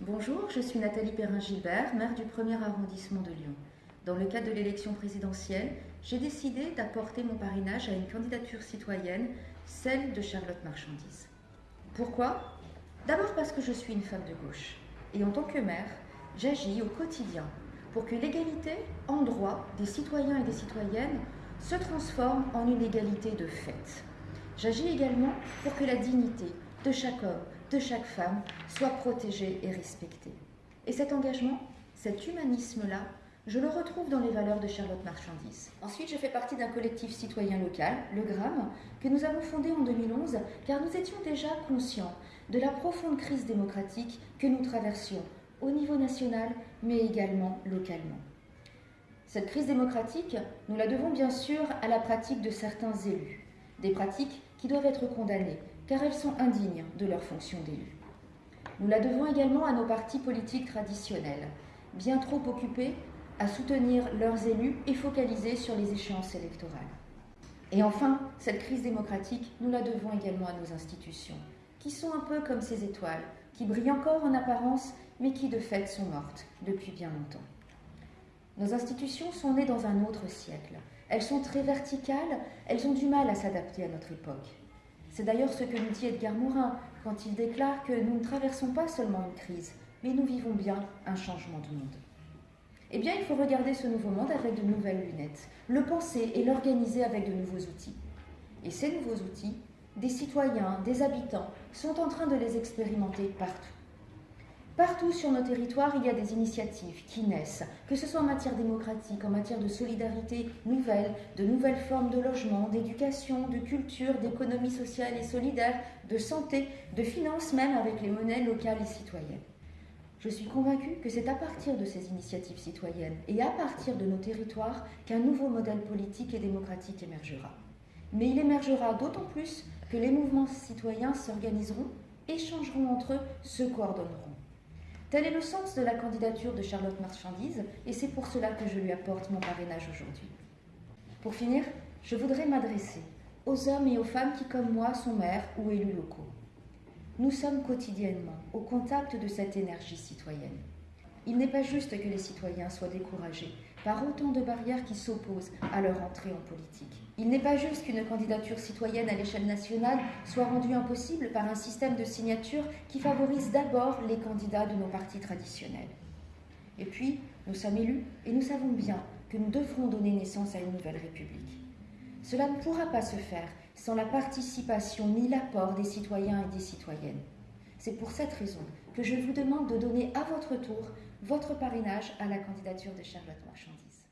Bonjour, je suis Nathalie Perrin-Gilbert, maire du 1er arrondissement de Lyon. Dans le cadre de l'élection présidentielle, j'ai décidé d'apporter mon parrainage à une candidature citoyenne, celle de Charlotte Marchandise. Pourquoi? D'abord parce que je suis une femme de gauche. Et en tant que maire, j'agis au quotidien pour que l'égalité en droit des citoyens et des citoyennes se transforme en une égalité de fait. J'agis également pour que la dignité de chaque homme, de chaque femme soit protégée et respectée. Et cet engagement, cet humanisme-là, je le retrouve dans les valeurs de Charlotte Marchandise. Ensuite, je fais partie d'un collectif citoyen local, le GRAM, que nous avons fondé en 2011 car nous étions déjà conscients de la profonde crise démocratique que nous traversions au niveau national, mais également localement. Cette crise démocratique, nous la devons bien sûr à la pratique de certains élus, des pratiques qui doivent être condamnées, car elles sont indignes de leur fonction d'élu. Nous la devons également à nos partis politiques traditionnels, bien trop occupés à soutenir leurs élus et focalisés sur les échéances électorales. Et enfin, cette crise démocratique, nous la devons également à nos institutions, qui sont un peu comme ces étoiles, qui brillent encore en apparence, mais qui de fait sont mortes depuis bien longtemps. Nos institutions sont nées dans un autre siècle. Elles sont très verticales, elles ont du mal à s'adapter à notre époque. C'est d'ailleurs ce que nous dit Edgar Morin quand il déclare que nous ne traversons pas seulement une crise, mais nous vivons bien un changement de monde. Eh bien, il faut regarder ce nouveau monde avec de nouvelles lunettes, le penser et l'organiser avec de nouveaux outils. Et ces nouveaux outils, des citoyens, des habitants, sont en train de les expérimenter partout. Partout sur nos territoires, il y a des initiatives qui naissent, que ce soit en matière démocratique, en matière de solidarité nouvelle, de nouvelles formes de logement, d'éducation, de culture, d'économie sociale et solidaire, de santé, de finances même avec les monnaies locales et citoyennes. Je suis convaincue que c'est à partir de ces initiatives citoyennes et à partir de nos territoires qu'un nouveau modèle politique et démocratique émergera. Mais il émergera d'autant plus que les mouvements citoyens s'organiseront, échangeront entre eux, se coordonneront. Tel est le sens de la candidature de Charlotte Marchandise et c'est pour cela que je lui apporte mon parrainage aujourd'hui. Pour finir, je voudrais m'adresser aux hommes et aux femmes qui, comme moi, sont maires ou élus locaux. Nous sommes quotidiennement au contact de cette énergie citoyenne. Il n'est pas juste que les citoyens soient découragés par autant de barrières qui s'opposent à leur entrée en politique. Il n'est pas juste qu'une candidature citoyenne à l'échelle nationale soit rendue impossible par un système de signature qui favorise d'abord les candidats de nos partis traditionnels. Et puis, nous sommes élus et nous savons bien que nous devrons donner naissance à une nouvelle République. Cela ne pourra pas se faire sans la participation ni l'apport des citoyens et des citoyennes. C'est pour cette raison que je vous demande de donner à votre tour votre parrainage à la candidature de Charlotte Marchandise.